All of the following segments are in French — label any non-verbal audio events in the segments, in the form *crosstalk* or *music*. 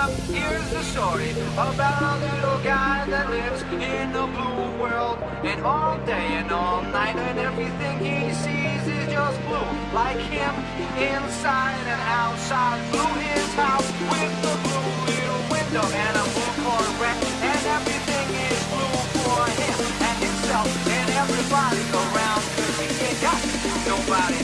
up, here's the story about a little guy that lives in a blue world. And all day and all night, and everything he sees is just blue. Like him, inside and outside. Blue his house with the blue little window and a blue Corvette. And everything is blue for him and himself and everybody around. Cause he ain't got nobody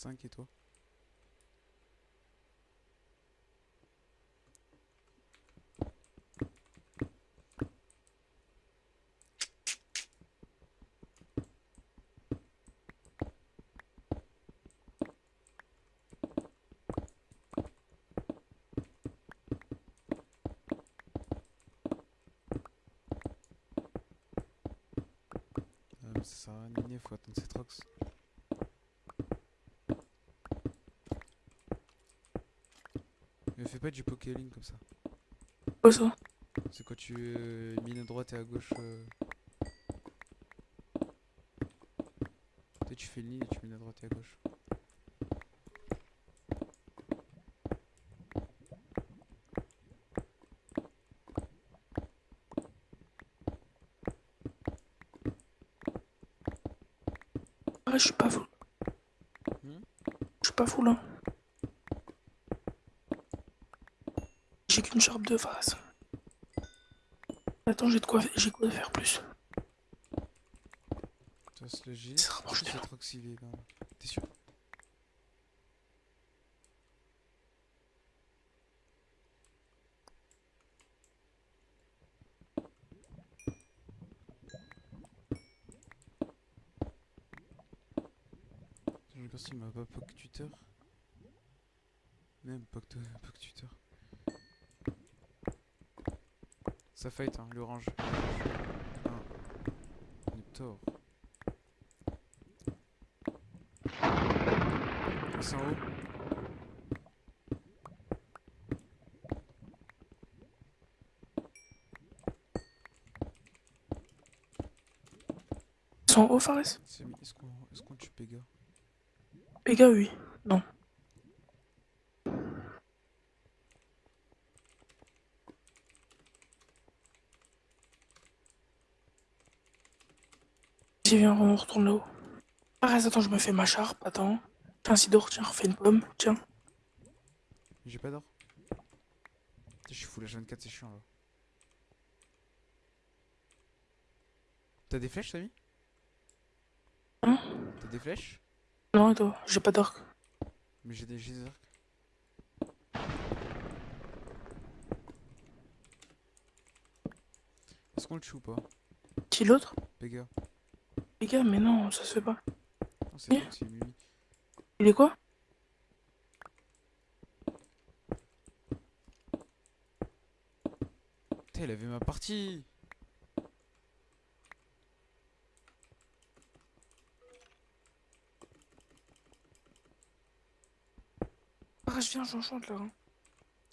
5 et toi Euh, mais ça sert à rien de miner, faut attendre cette rox. Mais fais pas du pokéling comme ça. Quoi ça C'est quand tu euh, mines à droite et à gauche. euh. Toi tu fais le nid et tu mines à droite et à gauche. Ah, je suis pas full. Hmm? Je suis pas full, hein. J'ai qu'une charpe de face. Attends, j'ai de quoi, j'ai quoi faire plus. Le gilet. Ça rapproche là T'es sûr Je regarde s'il m'a pas poke tuteur. Même poke, poke tuteur. Ça fight hein, l'orange. On est tort. C'est en haut. Ils sont en haut, Fares Est-ce qu'on est qu'on tue Pega? Gars, oui. Non. Vas-y, viens, on retourne là-haut. Fares, attends, je me fais ma charpe, attends. Tiens, Sidor, tiens, refais une pomme, tiens. J'ai pas d'or. Je suis full H24, c'est chiant là. T'as des flèches, Samy? Hein? T'as des flèches? Non, et toi, j'ai pas d'orque. Mais j'ai des, j'ai des arcs. Est-ce qu'on le tue ou pas? Qui l'autre? Pega. Les gars, mais non, ça se fait pas. Non, c'est Oui. bon, c'est Mimi. Il est quoi? Putain, il avait ma partie Ah, je viens, j'enchante là. hein.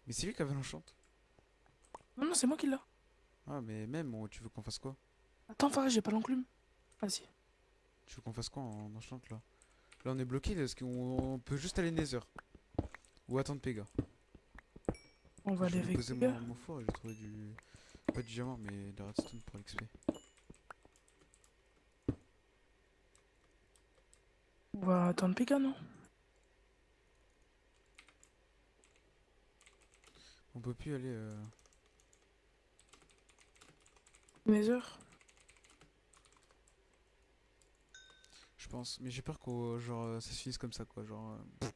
Mais c'est lui qui avait l'enchante. Non, non, c'est moi qui l'a. Ah, mais même, on- tu veux qu'on fasse quoi? Attends, Fares, j'ai pas l'enclume. Vas-y. Tu veux qu'on fasse quoi en enchante là? Là, on est bloqué parce qu'on on peut juste aller Nether. Ou attendre Pega. On va aller avec gars. mon, mon four et j'ai trouvé du. Pas du diamant, mais de la redstone pour l'XP. On va attendre Pika, non? On peut plus aller. Euh... Nether? Je pense. Mais j'ai peur qu'au genre euh, ça se finisse comme ça quoi. Genre. euh,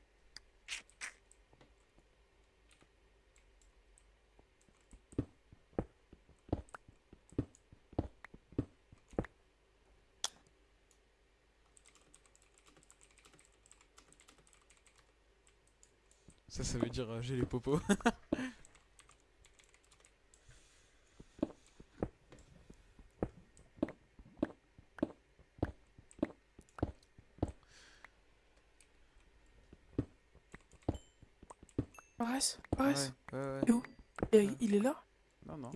Ça, ça veut dire euh, j'ai les popos. *laughs* Fares ouais, Fares ouais, ouais. Et où Et Il est là Non, non.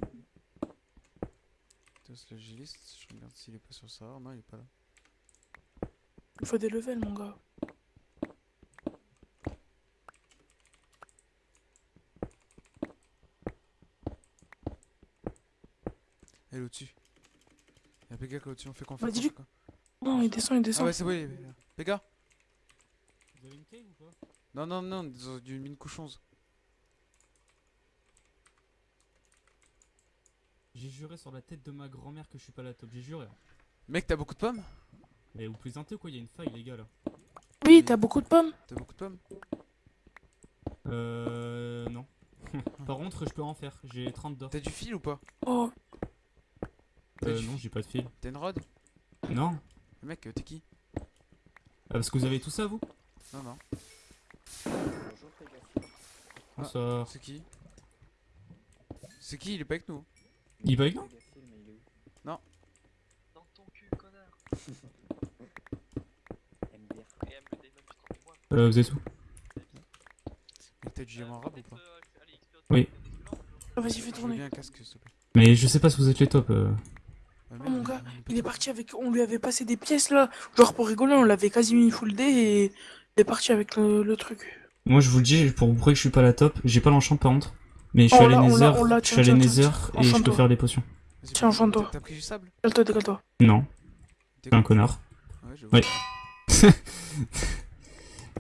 Test le G-list, je regarde s'il est pas sur le serveur. Non, il est pas là. Il faut des levels, mon gars. Elle est au-dessus. Y'a Pega qui est au-dessus, on fait qu'on Bah, fait dis-lui. quoi Non, il descend, il Ah descend. ouais, c'est bon, il est là. Pega Vous avez une cave ou pas? Non, non, non, dans du mine couche 11. J'ai juré sur la tête de ma grand-mère que je suis pas la top, j'ai juré. hein. Mec, t'as beaucoup de pommes? Mais vous plaisantez ou quoi? Il y a une faille les gars là. Oui, t'as beaucoup de pommes T'as beaucoup de pommes? Euh. Non. *laughs* Par contre, je peux en faire, j'ai 30 d'or. T'as du fil ou pas? Oh, Euh, du non, j'ai pas de fil. T'as une rod? Non Mec, t'es qui? Ah, Parce que vous avez tout ça vous? Non, non. Ah. Bonsoir. C'est qui? C'est qui? Il est pas avec nous Il bug non Dans ton cul, connard. Euh, vous êtes où t'as du diamant arabe ou pas Oui. Ah, vas-y, fais tourner. bien un casque, s'il te plaît. Mais je sais pas si vous êtes les top. euh. Ouais, Oh, mon gars, Il est parti avec. On lui avait passé des pièces là. Genre pour rigoler, on l'avait quasi mis full D et. Il est parti avec le, le truc. Moi je vous le dis, pour vous prouver que je suis pas la top, j'ai pas l'enchant par contre. Mais je suis allé Nether, je suis tiens, allé Nether et je peux faire des potions. Tiens, enchante-toi. t'as- T'as pris du sable Décale-toi, décale-toi. Non, T'es je suis un con. connard. Ouais, je Oui. vois. *laughs*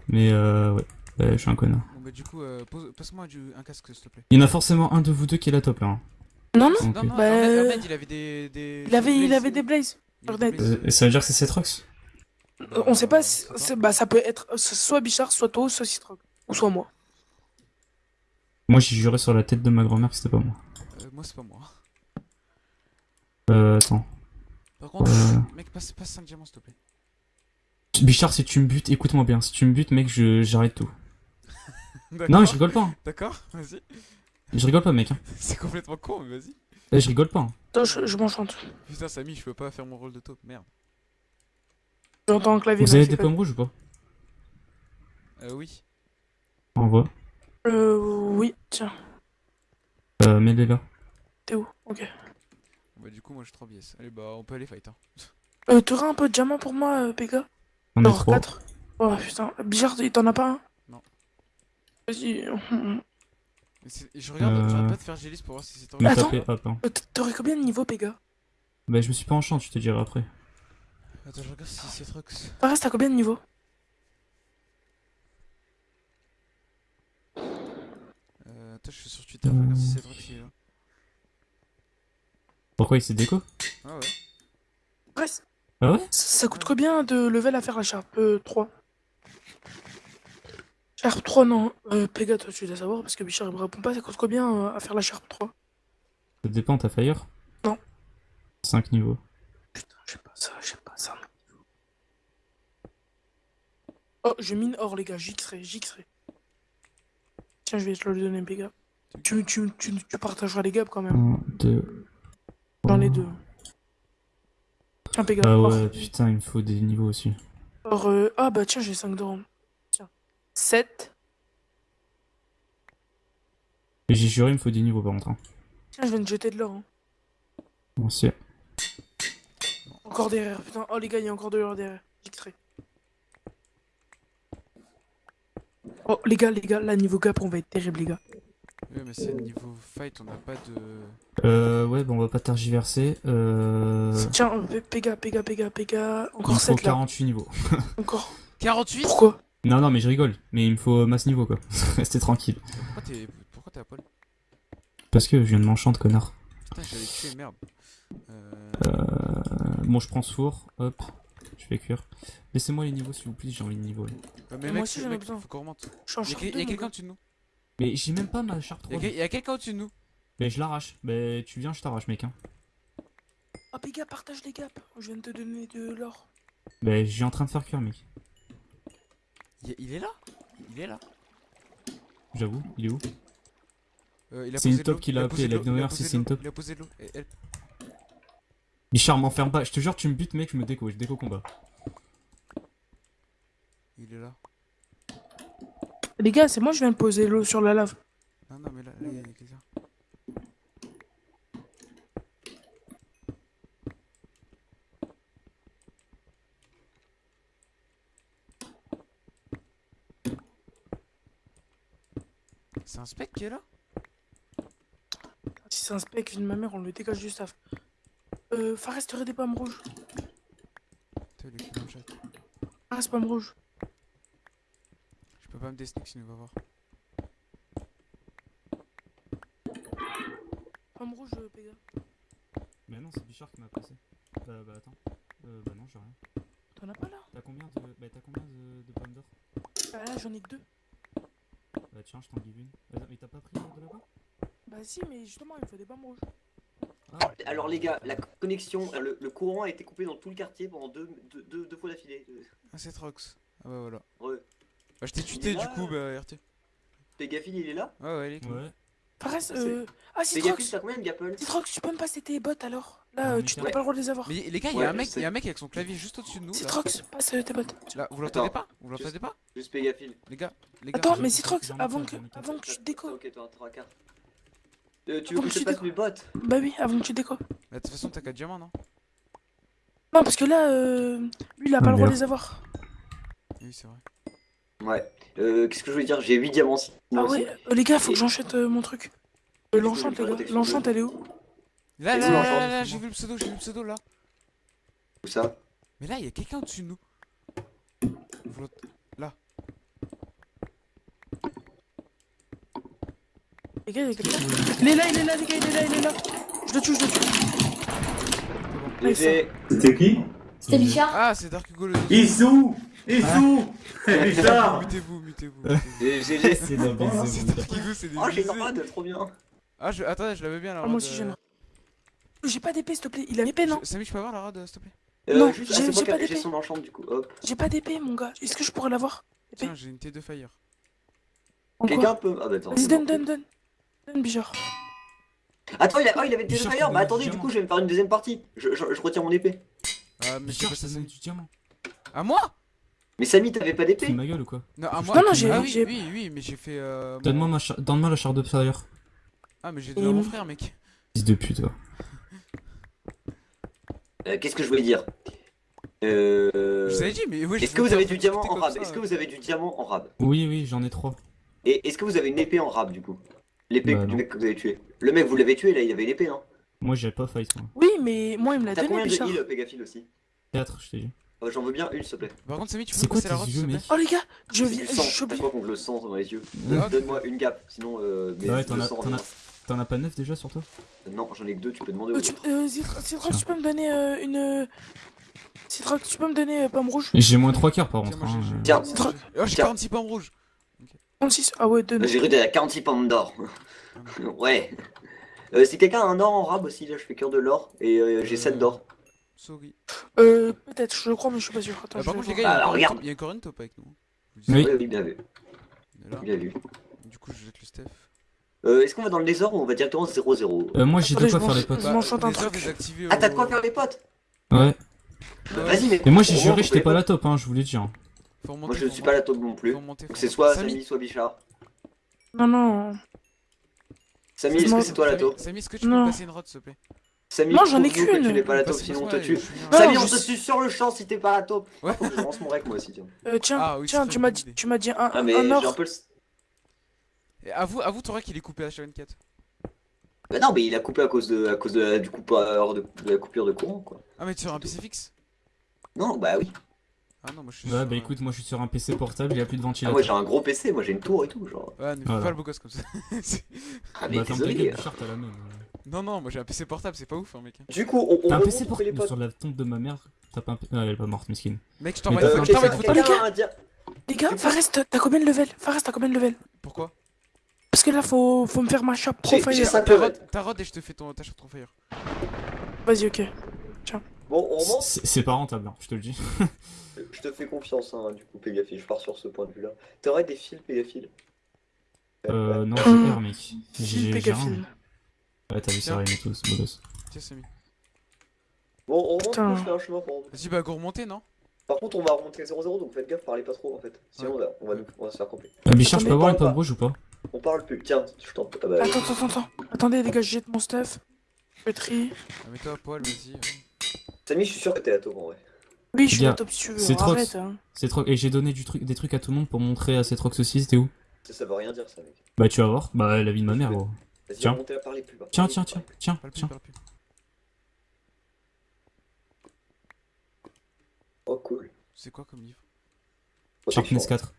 Mais euh, ouais, Ouais, je suis un connard. Bon, bah, du coup, euh, passe-moi du- un casque, s'il te plaît. Il y en a forcément un de vous deux qui est la top là. hein. Non, non. Non, non, Bah, Ahmed, euh, il avait des. des Il avait, il blazes. avait des blazes. Euh, et ça veut dire que c'est Cetrox? Euh, On sait pas. si- Bah, ça peut être soit Bichard, soit toi, soit Citroën. Ou soit moi. Moi j'ai juré sur la tête de ma grand-mère que c'était pas moi. Euh, moi, c'est pas moi. Euh, attends. Par contre, Euh. mec, passe, passe 5 diamants, s'il te plaît. Bichard, si tu me butes, écoute-moi bien. Si tu me butes, mec, je j'arrête tout. *laughs* Non, je rigole pas. hein. D'accord, vas-y. Je rigole pas, mec. hein. *laughs* C'est complètement con, mais vas-y. Eh, je rigole pas. hein. Attends, je, je m'enchante. Putain, Samy, je peux pas faire mon rôle de top, merde. J'entends un clavier. Vous mais avez des pommes rouges ou pas? Euh, oui. Envoie. Euh, oui, tiens. Euh, mets-les là. T'es où? Ok. Bah, du coup, moi, je suis 3 biais. Allez, bah, on peut aller fight, hein. Euh, t'aurais un peu de diamant pour moi, euh, Pega On est Genre trois. 4. Oh putain. Il t'en a pas un? Non. Vas-y. Je regarde, Euh. j'arrête pas de faire Gélis pour voir si c'est Mais Attends. Hein. Euh, T'aurais combien de niveau, Pega Bah, je me suis pas en chant, je te dirai après. Attends, je regarde si c'est Trox. Fares, t'as combien de niveau Euh, attends, je suis sur Twitter, regarde si c'est Trox qui est là. Pourquoi il s'est déco Ah ouais. Fares, Ah ouais ça, ça coûte combien de level à faire la Sharp euh, 3 Sharp 3, non. Euh, Pega, toi, tu dois savoir parce que Bichard, il me répond pas. Ça coûte combien euh, à faire la Sharp 3 Ça dépend, t'as Fire Non. 5 niveaux. Putain, je sais pas ça, je sais pas ça. Oh, je mine or, les gars, j'xerai, j'xerai. Tiens, je vais te le donner, Pega. Tu, tu, tu, tu partageras les gaps quand même. 1, 2. Dans les deux. Tiens, Pega. Ah ouais, putain, il me faut des niveaux aussi. Or, euh, Ah bah tiens, j'ai 5 d'or. Tiens. 7. Et j'ai juré, il me faut des niveaux par contre. hein. Tiens, je viens de jeter de l'or. hein. Merci. Encore derrière, putain. Oh les gars, il y a encore de l'or derrière. J'extrais. Oh les gars, les gars, là niveau gap, on va être terrible les gars. Ouais, mais c'est niveau fight, on n'a pas de. Euh, ouais, bon, on va pas tergiverser. Euh... Tiens, euh, Péga, Péga, Péga. Il Encore me faut 7 là. 48 niveaux. *laughs* Encore. 48 Pourquoi? Non, non, mais je rigole. Mais il me faut masse niveau quoi. *laughs* Restez tranquille. Pourquoi t'es Pourquoi t'es à poil? Parce que je viens de m'enchanter, connard. Putain, j'allais te tuer, merde. Euh... Euh... Bon, je prends ce four. Hop. Je fais cuire. Laissez-moi les niveaux s'il vous plaît, j'ai envie de niveau là. euh, mais Moi mec, aussi, c'est- j'en ai mec, besoin. faut qu'on remonte. Y'a mon quelqu'un gars. au-dessus de nous Mais j'ai même pas ma charte Y'a 3. que- y'a quelqu'un au-dessus de nous Mais je l'arrache. Mais tu viens, je t'arrache, mec. Hein. Ah Péga, partage les gaps. Je viens de te donner de l'or. Mais je suis en train de faire cuire, mec. Il il est là? Il est là J'avoue, il est où? Euh, il a C'est une top qui il l'a a appelé, la a posé si c'est une top. Il a posé de l'eau. Bichard, m'enferme pas. Je te jure, tu me butes, mec, je me déco. Je déco combat. Il est là. Les gars, c'est moi, je viens de poser l'eau sur la lave. Non, non, mais là, là, il y a quelqu'un. C'est un spec qui est là? Si c'est un spec, vie de ma mère, on le dégage du staff. Euh, Fares, t'aurais des pommes rouges. Putain, il est plus dans le chat. Fares, pommes rouges. Je peux pas me desnick sinon il va voir. Pommes rouges, euh, Péga. Mais non, c'est Bichard qui m'a passé. Bah, bah attends. Euh, bah non, j'ai rien. T'en as pas là? T'as combien de. Bah, t'as combien de, de pommes d'or? Bah là, j'en ai que deux. Bah, tiens, je t'en give une. Mais t'as pas pris de là-bas? Bah si, mais justement, il faut des pommes rouges. Ah, Alors les gars, la connexion, euh, le, le courant a été coupé dans tout le quartier pendant deux, deux, deux, deux fois d'affilée. Ah, c'est Trox. Ah, bah voilà. Ouais. Bah, je t'ai Il tuté du là, coup, euh. bah, RT. Pégafil, il est là? Ouais, ouais, il est cool. ouais. Fares, euh... Ah, Pégafil, Citrox t'as combien de gapple Citrox, tu peux me passer tes bottes alors Là, Non, euh, mais tu n'as pas le droit de les avoir. Mais les gars, il y a un mec, y a un mec avec son clavier juste au-dessus de nous. Citrox, passe euh, tes bottes. Là, vous l'entendez pas? Vous l'entendez pas? Juste Pégafil. Les gars, les gars. Attends, mais Citrox, avant que, avant que tu déco. Ok, toi, trois quarts. Euh, tu Avant veux que que je tu te passe mes bottes Bah oui, avant que tu déco. Bah, de toute façon, t'as 4 diamants, non? Non, parce que là, euh... lui, il a Ah, pas le droit de les avoir. Oui, c'est vrai. Ouais. Euh, qu'est-ce que je voulais dire? J'ai 8 diamants. Ah aussi. ouais, euh, les gars, faut que j'enchante euh, mon truc. Euh, L'enchante, les gars. L'enchante, elle est où? Là, là, où, là, là, j'ai vu le pseudo, j'ai vu le pseudo là. Où ça? Mais là, il y a quelqu'un au-dessus de nous. Vous l'ent- Là. Les gars, il y a quelqu'un. Il est là, il est là, les gars, il est là, il est là. Je le tue, je le tue. C'était qui C'était Bichard Ah, c'est Dark Hugo le. Issou Issou C'est bizarre Mutez-vous, mutez-vous. mutez-vous. j'ai- j'ai- j'ai- C'est. Dark Hugo, c'est des. Oh, j'ai trop bien. Ah, je... attendez, je l'avais bien la Ah, moi aussi, j'ai une. J'ai pas d'épée, s'il te plaît. Il a une épée, non Samy, je peux avoir la rod, euh, s'il te plaît Euh, Non, j'ai- ah, c'est moi j'ai qui pas d'épée. son enchant du coup. J'ai pas d'épée, mon gars. Est-ce que je pourrais l'avoir. Tiens, j'ai une T2 Fire. En quoi Quelqu'un peut. Ah bah attends. Vas-y, donne, donne, donne. Bichard. Attends, il, a... oh, il avait des Bichard, fire. Bah attendez, du coup, je vais me faire une deuxième partie. Je, je, je retire mon épée. Ah, mais ça, donne du diamant. À moi? Mais Samy, t'avais pas d'épée ma gueule ou quoi? Non, à Non, moi. non, j'ai- Ah oui, j'ai- oui, oui, mais j'ai fait. euh, Donne-moi ma char... Donne-moi la charte d'observateur. Ah, mais j'ai donné à mon frère, mec. Fils de pute, va. Euh, Qu'est-ce que je voulais dire? Euh. Je vous avais dit, mais je Est-ce que vous avez du diamant en rab? Est-ce que euh. vous avez du diamant en rab? Oui, oui, j'en ai trois. Et est-ce que vous avez une épée en rab du coup? L'épée Bah, du non. mec que vous avez tué. Le mec, vous l'avez tué là, il avait une épée, non Moi, j'ai pas fight, moi. Oui, mais moi, il me l'a T'as donné, combien de heal, Pégafil aussi 4, je t'ai dit. Oh, J'en veux bien une, s'il te plaît. Par contre, Samy, tu peux C'est me quoi passer la yeux, s'il te plaît Oh, les gars, je viens. T'as quoi contre le sang dans les yeux Donne-moi une gap, sinon. Euh, mais Ouais, t'en as- sang, t'en as- rien. T'en as pas 9 déjà sur toi Non, j'en ai que deux, tu peux demander Euh, tu, autres. euh, tu peux me donner euh, une. euh, Citrox, tu peux me donner euh, pomme rouge J'ai moins 3 quarts par contre. hein. j'ai- j'ai- Tiens. j'ai- j'ai- Oh, j'ai Tiens. 46 pommes rouges. 36 Ah ouais, donne. J'ai cru que t'avais 46 pommes d'or. *laughs* ouais. Euh, si quelqu'un a un or en rab aussi, là je fais cure de l'or et euh, j'ai 7 d'or. Sorry. Euh, peut-être, je le crois, mais je suis pas sûr. Attends, Ah, je par vais contre, les gars, il y a Alors, encore une regarde. top- il y a encore une top avec nous. Oui. Oui, bien vu, bien vu. Du coup, je jette le Steph. Euh, Est-ce qu'on va dans le désordre ou on va directement 0-0 Euh, moi, j'ai de quoi faire les potes. Un truc. désactivées Ah, t'as au- de quoi faire les potes Ouais. Vas-y, mais. Mais moi, j'ai juré, moins, j'étais pas la top, hein, je vous l'ai dit. hein. Moi je faut suis pas la top non plus. Donc c'est soit Samy, soit Bichard. Non, non. Samy, est-ce que c'est toi la taupe Samy, est-ce que tu peux passer une rod, s'il te plaît Samy, Non, j'en ai qu'une. Tu n'es pas la taupe, sinon on te tue. Samy, on te tue sur le champ si t'es pas la taupe. Ouais. Faut que je lance mon rec moi aussi, tiens. Euh, tiens, Ah tiens, tu m'as dit, tu m'as dit un, Ah, mais un j'ai un or. peu le. Avoue, avoue, t'auras qu'il est coupé H24. Bah non, mais il a coupé à cause de, à cause de la, du coupeur de, de la coupure de courant, quoi. Ah, mais tu es sur un PC fixe? Non, bah oui. Ah non, moi je suis Ouais, sur, bah euh, écoute, moi je suis sur un PC portable, il y a plus de Ah, ventilateur. moi j'ai un gros PC, moi j'ai une tour et tout, genre. Ouais, ne fais Voilà. pas le beau gosse comme ça. *laughs* C'est- Ah, mais bah, ferme ta désolé. gueule, Bichard, t'as la même. non, non, moi j'ai un PC portable, c'est pas ouf, hein, mec. Du coup, on, on T'as un PC les portable potes. sur la tombe de ma mère. T'as pas un PC. Ah, elle est pas morte, mesquine. Mec, je Mais t'envoie t'as une un photo, je t'envoie quelqu'un une photo. les quelqu'un gars. Les Fares, t'as t'as combien de level Fares, t'as combien de level Pourquoi? Parce que là, faut, faut me faire ma shop J'ai- profile. j'ai cinq Ta levels. rod, ta rod et je te fais ton, ta shot trop fire. Vas-y, ok. Bon, on remonte. C'est c'est pas rentable, hein, je te le dis. Je te fais confiance, hein, du coup, Pégafil, je pars sur ce point de vue-là. T'aurais des fils, Pégafil? Euh, non, j'ai R, mec. J'ai. Pégafil. Ouais, t'as vu ça, rien et tout, c'est beau gosse. Tiens, Samy. Bon, on remonte, Putain. je fais un chemin pour remonter. Vas-y, bah go remonter, non? Par contre, on va remonter à 0-0, donc faites gaffe, parlez pas trop en fait. Sinon, on, va, on, va on va se faire camper. Euh, Bichard, je peux avoir une pop rouge ou pas On parle plus. Tiens, je t'en. Ah bah, Attends, attends, attends. Attendez, les gars, je jette mon stuff. Je fais tri. Ah, Mets-toi à poil, vas-y. Samy, je suis sûr que t'es à en vrai. Oui, je suis au top si tu veux. c'est trop- hein. C'est trop. Et j'ai donné du truc, des trucs à tout le monde pour montrer à cette Rox aussi, c'était où? Ça, ça veut rien dire, ça, mec. Bah, tu vas voir. Bah, la vie de ma mère, gros. Vas-y, Tiens. remontez à parler plus bas. Tiens, tiens, tiens, tiens, Parle plus, tiens. Oh, cool. C'est quoi comme livre? Sharpness 4.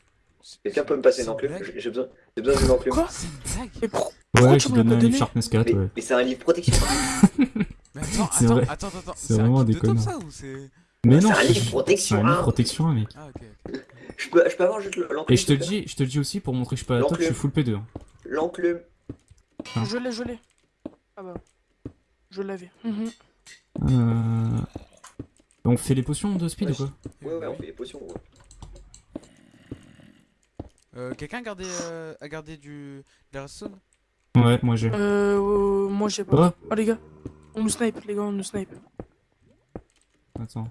Quelqu'un peut me passer une enclume? J'ai besoin, j'ai besoin d'une enclume. Quoi? C'est une blague? Ouais, donné pas un livre Sharpness 4, mais ouais. mais c'est un livre protection. *laughs* Mais attends, C'est attends, vrai. attends, attends, attends. C'est un vraiment top, connards. ça ou c'est. Mais C'est non, un livre c'est protection, un livre hein. protection, mec. Ah, ok. Je peux, je peux avoir juste l'enclume Et je te dis, je te le dis aussi pour montrer que je suis pas à la top, je suis full P2. hein. L'enclume. Je l'ai, je l'ai. Ah bah. Je l'avais. Mhm. Euh... On fait les potions de speed Ouais, ou quoi Ouais, ouais, on fait les potions. ouais. Euh, Quelqu'un a gardé, euh, a gardé du. de la redstone? Ouais, moi j'ai. Euh, euh, moi j'ai pas. Oh, Oh les gars, on nous snipe, les gars, on nous snipe. attends.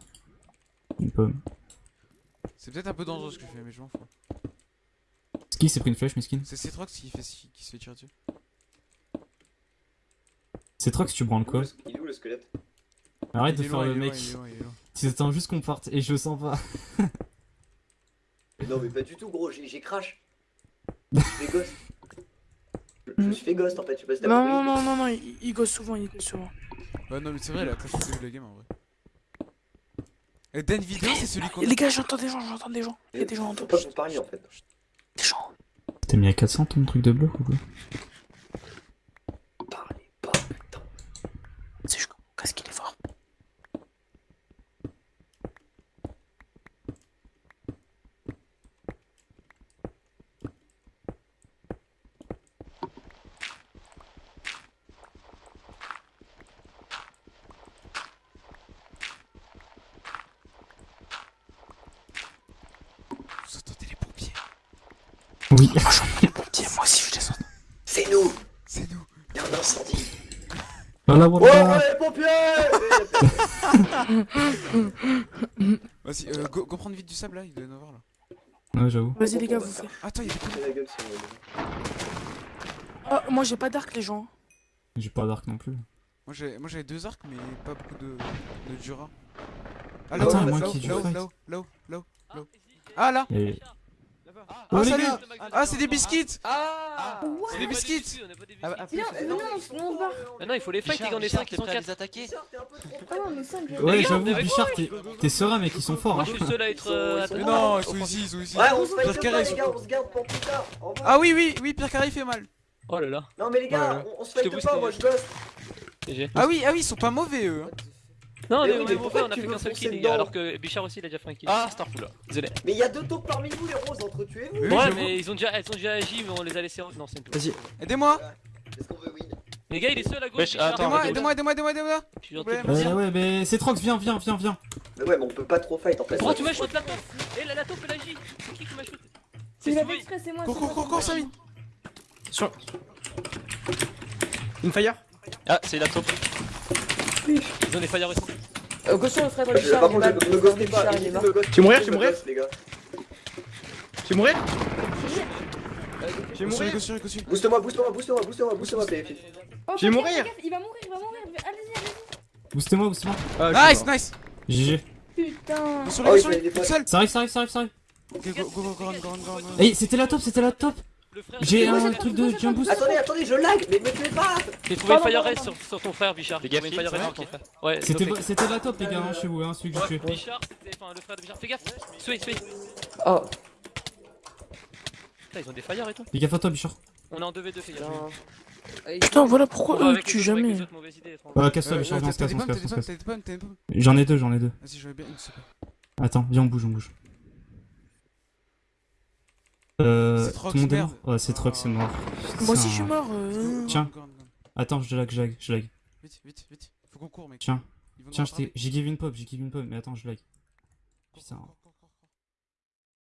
Une pomme. C'est peut-être un peu dangereux ce que je fais, mais je m'en fous. Qui s'est pris une flèche, miskin C'est Citrox qui, fait, qui se fait tirer dessus. C'est Trox, tu branles quoi Il est où le squelette? Arrête Il de est faire loin, le il est mec. loin, il est loin, il est loin. Tu attends juste qu'on parte et je le sens pas. Non, mais pas du tout, gros, j'ai crash. *laughs* Je fait ghost. Je, me suis fait ghost en fait, je sais pas si t'as Non, non, non, non, non, il, il gosse souvent, il gosse souvent. Ouais, non, mais c'est vrai, il a crash le début de la game en vrai. Et Dan Vidéo, c'est celui qu'on. Les gars, j'entends des gens, j'entends des gens. Il y a des gens en top. pas vous en fait. Des gens. T'as mis à 400 ton truc de bloc ou quoi Parlez pas, putain. C'est chaud. Qu'est-ce qu'il est fort. Vous entendez les pompiers Oui. Moi, j'en ai les pompiers, moi aussi, je descends. C'est nous C'est nous Il y a un incendie Voilà, Ouais, voilà. ouais, les pompiers *laughs* Vas-y, euh, go, go prendre vite du sable là, il doit y en avoir là. Ouais, j'avoue. Vas-y, les gars, vous faites. Attends, il y a des Oh, moi, j'ai pas d'arc, les gens. J'ai pas d'arc non plus. Moi j'ai moi, j'avais deux arcs, mais pas beaucoup de, de Jura. Ah Attends, là-haut, moi là-haut, qui ai du là-haut, là-haut, là-haut, là-haut, là-haut. Ah là Et... Ah Oh, les salut gars Ah c'est des biscuits Ah C'est des biscuits On Ah, biscuits. ah, Viens, plus, non, on se on barre. Ah non, il faut les fight, les gars, on est 5, ils sont 4. attaquer Ah non, mais 5. Ouais, j'avoue, on est Bichard, t'es- serein, mec, ils sont forts. Moi, Hein. je suis seul à être. euh, Mais trois. non, ils sont ici, ils sont ici. Ouais, on se fight pas, les gars, on se garde pour plus tard. Ah oui, oui, oui, Pierre Carré fait mal. Oh là là. Non, mais les gars, on, on se fight pas, moi je. GG. Ah oui, ah oui, ils sont pas mauvais eux. Non, Mais mais oui, on mais est pourquoi mauvais, on a fait qu'un seul kill, les dedans gars. Alors que Bichard aussi, il a déjà fait un kill. Ah, Starful là. Désolé. Mais il y a deux taupes parmi vous, les roses, entretuez-vous. Oui, Ouais, mais ils ont déjà, elles ont déjà agi, mais on les a laissés. en- Non, c'est une. Vas-y. Aidez-moi Est-ce qu'on veut win? Les gars, il est seul à gauche. Aidez-moi, aidez-moi, aidez-moi, aidez-moi, aidez-moi Je suis gentil. Ouais, Ouais, ouais, mais c'est Trox, viens, viens, viens, viens. Mais ouais, mais on peut pas trop fight en fait. Pourquoi tu m'as shoot la taupe? Eh, la taupe, elle agit. C'est qui qui m'a shoot C'est Souris. exprès, c'est moi. Cours, c'est cours, moi, cours, cours, c'est moi. Samy Sur. Infire Ah, c'est la taupe. Ils ont des fire aussi. Euh, Richard, Par il est mal. pas. Est mort. Tu mourir, tu mourir. Tu mourir mourir. Booste-moi, booste-moi, booste-moi, booste-moi, booste-moi, PFF. Oh, Je vais fais mourir. gaffe, Il va mourir, il va mourir. Allez-y, allez-y. Boostez-moi, boostez-moi. Ah, Nice, nice. GG. Putain. Go sur lui, sur lui. seul. Ça arrive, ça arrive, ça arrive, ça arrive. Ok, go, go, go, go, run, go, run, go, go, run. Eh, c'était la top, c'était la top. J'ai un truc de jump boost. Attendez, attendez, je lag, mais me tuez pas J'ai trouvé fire rest sur, sur ton frère, Bichard. Fire c'est sur ton frère. Ouais, C'était la top, les gars, hein, chez vous, hein, celui que j'ai tué. Bichard, c'était. Enfin, le frère de Bichard. Fais gaffe. Sway, sway. Oh. Putain, ils ont des fires et tout. Fais gaffe à toi, Bichard. On est en 2v2, fais gaffe. Putain, voilà On pourquoi avec tue jamais. Ouais, casse-toi, Euh, Bichard, euh, on se casse, on se casse, on. J'en ai deux, j'en ai deux. Vas-y, j'aurais bien une seconde. Attends, viens, on bouge, on bouge. Euh, C'est monde est mort Ouais, c'est Trox, c'est mort. Moi aussi je suis mort. euh. Tiens. Attends, je lag, je lag, je lag. Vite, vite, vite. Faut qu'on court, mec. Tiens, tiens, je t'ai- rattraper. j'ai give une pop, j'ai give une pop, mais attends, je lag. Putain.